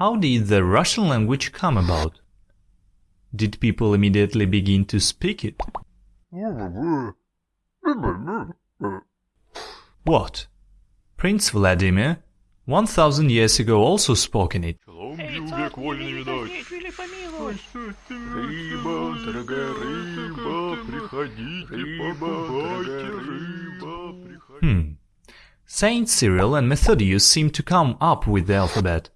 How did the Russian language come about? Did people immediately begin to speak it? What? Prince Vladimir, 1000 years ago also spoke in it. Hmm. Saint Cyril and Methodius seem to come up with the alphabet,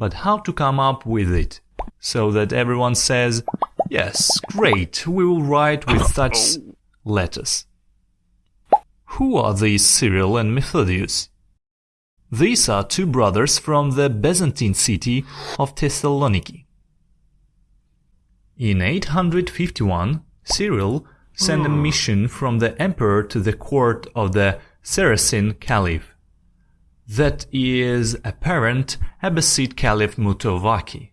but how to come up with it? So that everyone says, yes, great, we will write with such letters. Who are these Cyril and Methodius? These are two brothers from the Byzantine city of Thessaloniki. In 851, Cyril sent a hmm. mission from the emperor to the court of the Saracen Caliph. That is apparent Abbasid Caliph Mutawakkil.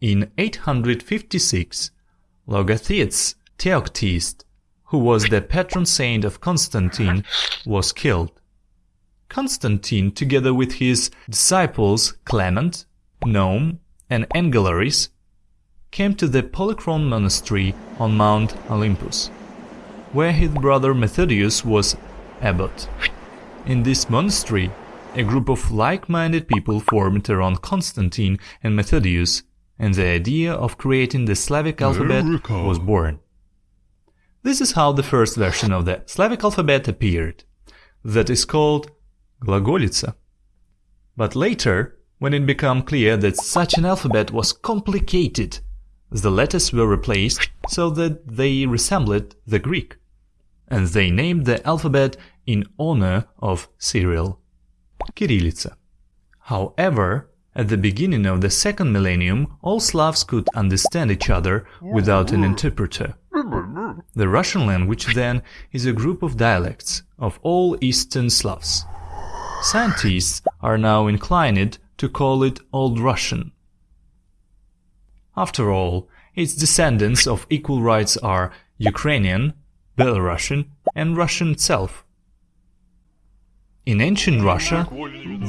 In 856, Logothetes Theoctist, who was the patron saint of Constantine, was killed. Constantine, together with his disciples Clement, Naum, and Angelaris, came to the Polychron monastery on Mount Olympus, where his brother Methodius was abbot. In this monastery, a group of like-minded people formed around Constantine and Methodius, and the idea of creating the Slavic alphabet was born. This is how the first version of the Slavic alphabet appeared. That is called Glagolitsa. But later, when it became clear that such an alphabet was complicated, the letters were replaced so that they resembled the Greek, and they named the alphabet in honor of Cyril, Kirillitsa. However, at the beginning of the second millennium, all Slavs could understand each other without an interpreter. The Russian language, then, is a group of dialects of all Eastern Slavs. Scientists are now inclined to call it Old Russian. After all, its descendants of equal rights are Ukrainian, Belarusian and Russian itself. In ancient Russia,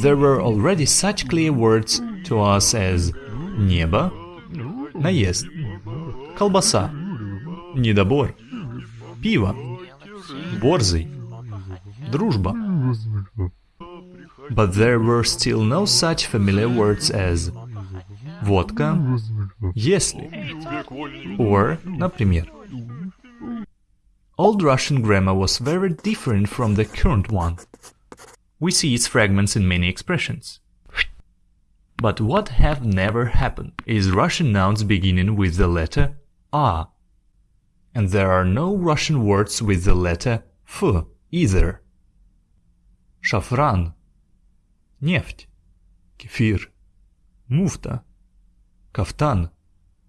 there were already such clear words to us as небо, наезд, колбаса, недобор, пиво, борзый, дружба. But there were still no such familiar words as водка, если, or, например. Old Russian grammar was very different from the current one. We see its fragments in many expressions. But what have never happened is Russian nouns beginning with the letter A. And there are no Russian words with the letter F either. Шафран, нефть, кефир, муфта, кафтан,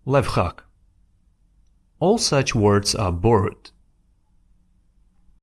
лайфхак. All such words are borrowed.